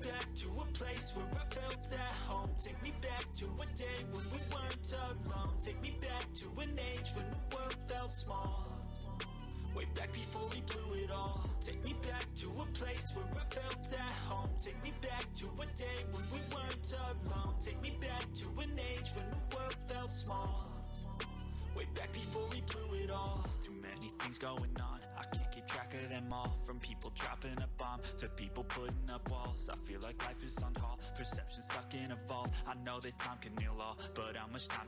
Back to a place where I felt at home. Take me back to a day when we weren't alone. Take me back to an age when the world felt small. Way back before we blew it all. Take me back to a place where I felt at home. Take me back to a day when we weren't alone. Take me back to an age when the world felt small. Way back before we blew it all. Too many things going on I can't keep track of them all. From people dropping a bomb To people putting up walls. I feel like life is on hold. Perception stuck in a vault. I know that time can heal all But how much time